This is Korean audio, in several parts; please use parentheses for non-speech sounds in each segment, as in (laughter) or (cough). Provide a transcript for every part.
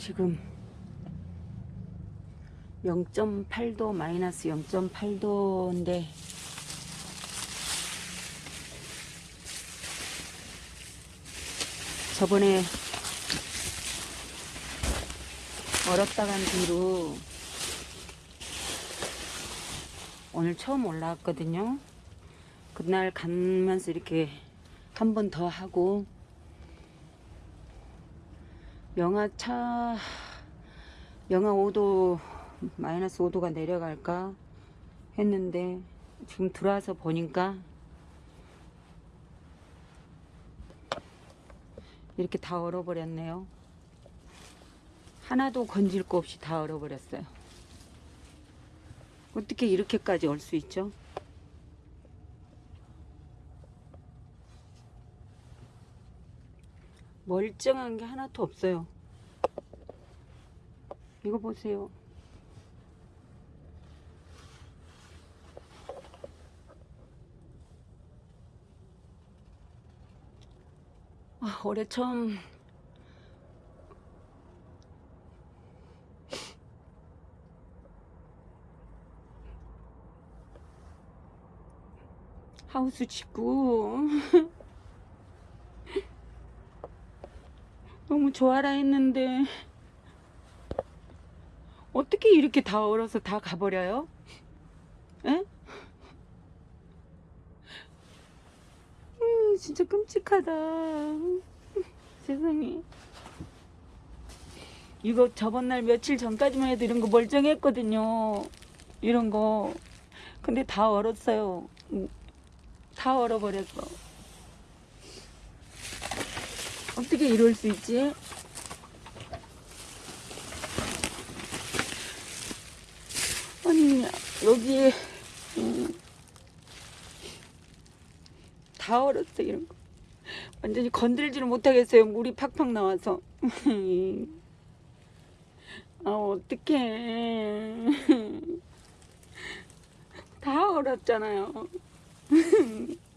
지금 0.8도 마이너스 0.8도인데 저번에 얼었다 간 뒤로 오늘 처음 올라왔거든요. 그날 가면서 이렇게 한 번 더 하고 영하 차 영하 5도 마이너스 5도가 내려갈까 했는데 지금 들어와서 보니까 이렇게 다 얼어버렸네요. 하나도 건질 거 없이 다 얼어버렸어요. 어떻게 이렇게까지 얼 수 있죠? 멀쩡한 게 하나도 없어요. 이거 보세요. 아, 올해 처음 하우스 짓고 (laughs) 너무 좋아라 했는데 어떻게 이렇게 다 얼어서 다 가버려요? 에? 음, 진짜 끔찍하다. 세상에. 이거 저번 날 며칠 전까지만 해도 이런 거 멀쩡했거든요. 이런 거. 근데 다 얼었어요. 음, 다 얼어버렸어. 어떻게 이럴 수 있지? 아니 여기에 음, 다 얼었어 이런 거. 완전히 건들지를 못하겠어요. 물이 팍팍 나와서. (laughs) 아 어떡해. (laughs) 다 얼었잖아요. (laughs)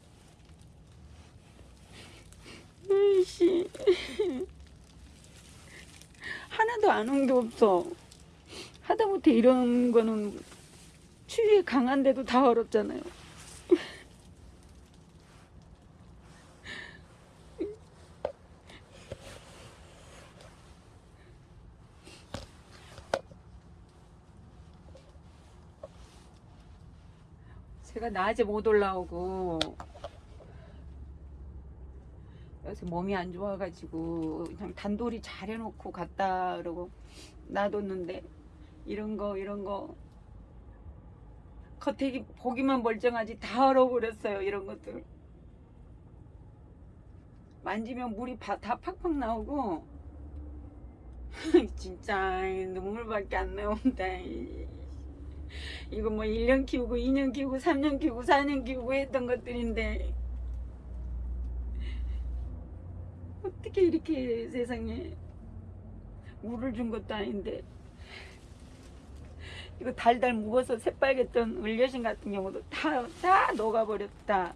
으이씨 하나도 안온게 없어 하다못해 이런 거는 추위에 강한데도 다 얼었잖아요. (laughs) 제가 낮에 못 올라오고 요새 몸이 안 좋아가지고 그냥 단돌이 잘 해놓고 갔다 그러고 놔뒀는데 이런 거 이런 거. 겉에 보기만 멀쩡하지 다 얼어버렸어요 이런 것들. 만지면 물이 바, 다 팍팍 나오고. (laughs) 진짜 눈물밖에 안 나온다 이거 뭐 1년 키우고 2년 키우고 3년 키우고 4년 키우고 했던 것들인데 어떻게 이렇게 세상에 물을 준 것도 아닌데 이거 달달 묵어서 새빨갰던 을려신 같은 경우도 다, 다 녹아버렸다.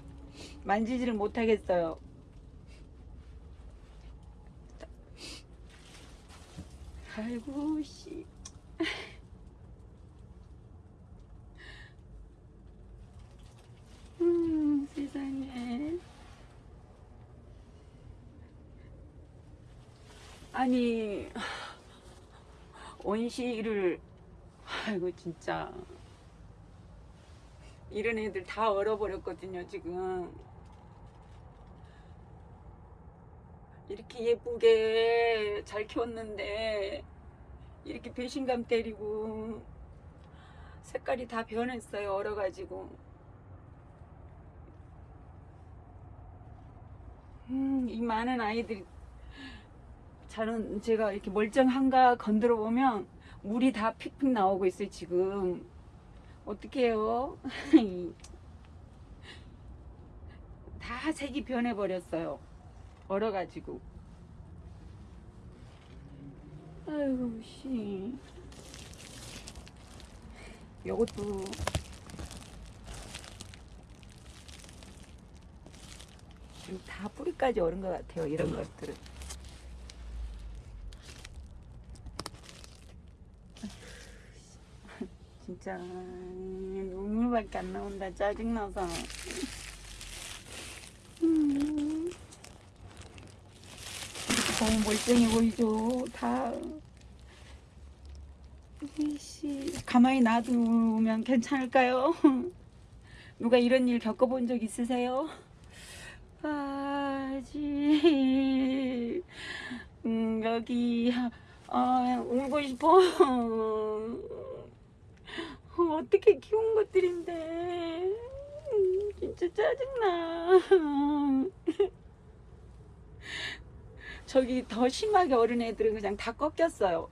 만지지를 못하겠어요. 아이고, 씨. 음, 세상에. 아니, 온실을 아이고 진짜. 이런 애들 다 얼어버렸거든요 지금. 이렇게 예쁘게 잘 키웠는데 이렇게 배신감 때리고 색깔이 다 변했어요 얼어가지고. 음, 이 많은 아이들이 저는 제가 이렇게 멀쩡한가 건드려 보면 물이 다 픽픽 나오고 있어요 지금. 어떻게 해요? (laughs) 다 색이 변해 버렸어요. 얼어가지고. 아이고 씨. 요것도. 다 뿌리까지 얼은 것 같아요 이런 것들은 진짜. 눈물밖에 안 나온다. 짜증나서. 음. 너무 멀쩡해 보이죠? 다. 이씨. 가만히 놔두면 괜찮을까요? (laughs) 누가 이런 일 겪어본 적 있으세요? 아지. 음, 여기. 아, 울고 싶어 (laughs) 어떻게 키운 것들인데. 음, 진짜 짜증나. (laughs) 저기 더 심하게 어른 애들은 그냥 다 꺾였어요.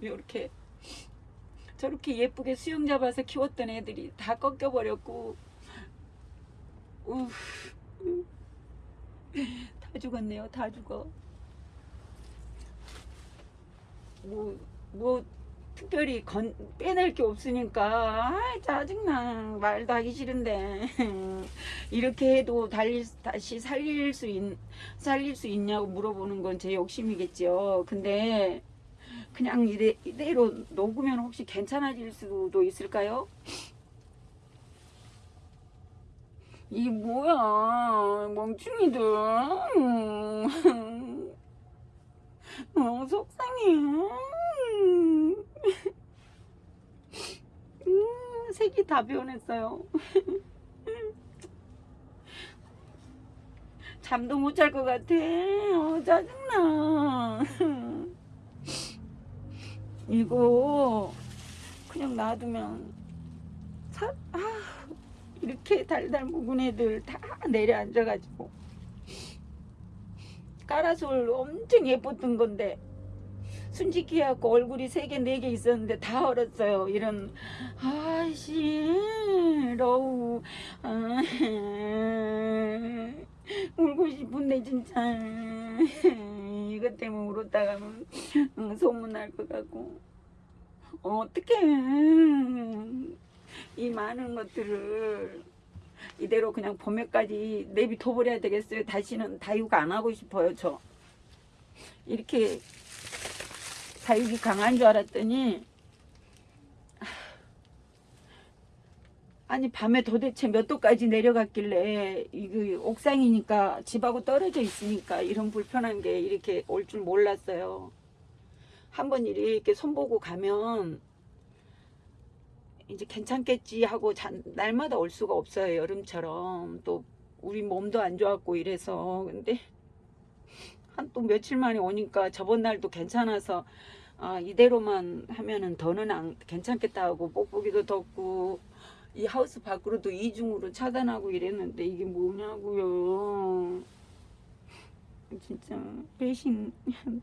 이렇게. 저렇게 예쁘게 수영 잡아서 키웠던 애들이 다 꺾여버렸고. 우, 다 죽었네요. 다 죽어. 뭐, 뭐 특별히 건, 빼낼 게 없으니까 아 짜증나. 말도 하기 싫은데. (laughs) 이렇게 해도 달리, 다시 살릴 수 있, 살릴 수 있냐고 물어보는 건 제 욕심이겠죠 근데 그냥 이래, 이대로 녹으면 혹시 괜찮아질 수도 있을까요? 이게 뭐야 멍충이들. (laughs) 어, 속상해 음, 색이 다 변했어요. (laughs) 잠도 못 잘 것 같아. 어, 짜증나. 이거 그냥 놔두면 사, 아, 이렇게 달달 묵은 애들 다 내려앉아가지고. 까라솔 엄청 예뻤던 건데 순직히 해갖고 얼굴이 세 개 네 개 있었는데 다 얼었어요. 이런 아씨 러우 아, 울고 싶은데 진짜. 이것 때문에 울었다가 응, 소문날 것 같고. 어떻게 이 많은 것들을 이대로 그냥 봄에까지 내비둬버려야 되겠어요. 다시는 다육 안 하고 싶어요 저. 이렇게 다육이 강한 줄 알았더니 아니 밤에 도대체 몇 도까지 내려갔길래 이거 옥상이니까 집하고 떨어져 있으니까 이런 불편한 게 이렇게 올 줄 몰랐어요. 한번 이렇게 손보고 가면 이제 괜찮겠지 하고 잔, 날마다 올 수가 없어요 여름처럼. 또 우리 몸도 안 좋았고 이래서. 근데 한 또 며칠 만에 오니까 저번 날도 괜찮아서 아 이대로만 하면은 더는 안 괜찮겠다 하고 뽁뽁이도 덮고 이 하우스 밖으로도 이중으로 차단하고 이랬는데 이게 뭐냐고요. 진짜 배신 (laughs)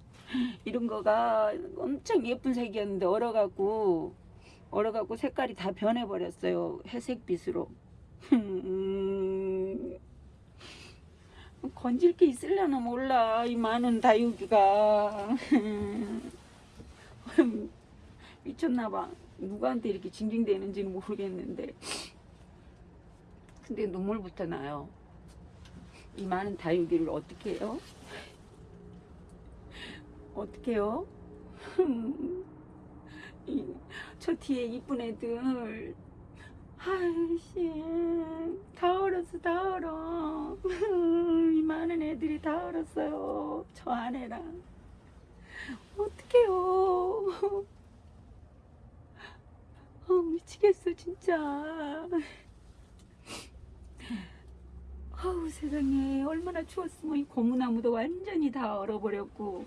이런 거가 엄청 예쁜 색이었는데 얼어갖고 얼어갖고 색깔이 다 변해버렸어요. 회색빛으로 (laughs) 건질 게 있으려나 몰라 이 많은 다육이가. (laughs) 미쳤나봐. 누구한테 이렇게 징징대는지는 모르겠는데. 근데 눈물부터 나요. 이 많은 다육이를 어떻게 해요? 어떻게 해요? (laughs) 이, 저 뒤에 이쁜 애들. 아이씨 다 얼었어 다 얼어 애들이 다 얼었어요. 저 아내랑. 어떡해요. 어, 미치겠어 진짜. 아우 세상에. 얼마나 추웠으면 이 고무나무도 완전히 다 얼어버렸고.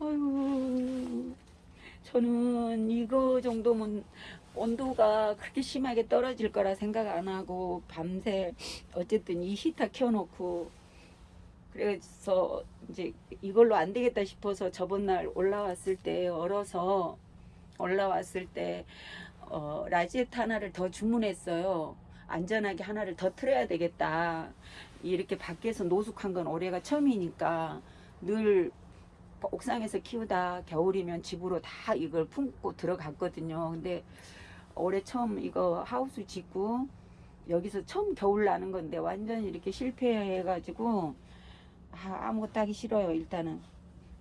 아유 저는 이거 정도면 온도가 그렇게 심하게 떨어질 거라 생각 안 하고 밤새 어쨌든 이 히터 켜놓고 그래서 이제 이걸로 안 되겠다 싶어서 저번 날 올라왔을 때 얼어서 올라왔을 때 어, 라지에트 하나를 더 주문했어요. 안전하게 하나를 더 틀어야 되겠다. 이렇게 밖에서 노숙한 건 올해가 처음이니까 늘 옥상에서 키우다 겨울이면 집으로 다 이걸 품고 들어갔거든요. 근데 올해 처음 이거 하우스 짓고 여기서 처음 겨울 나는 건데 완전 이렇게 실패해가지고 아, 아 무것도 하기 싫어요. 일단은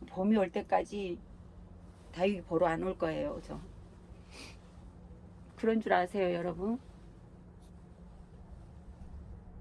봄이 올 때까지 다육이 보러 안 올 거예요. 저 그런 줄 아세요, 여러분?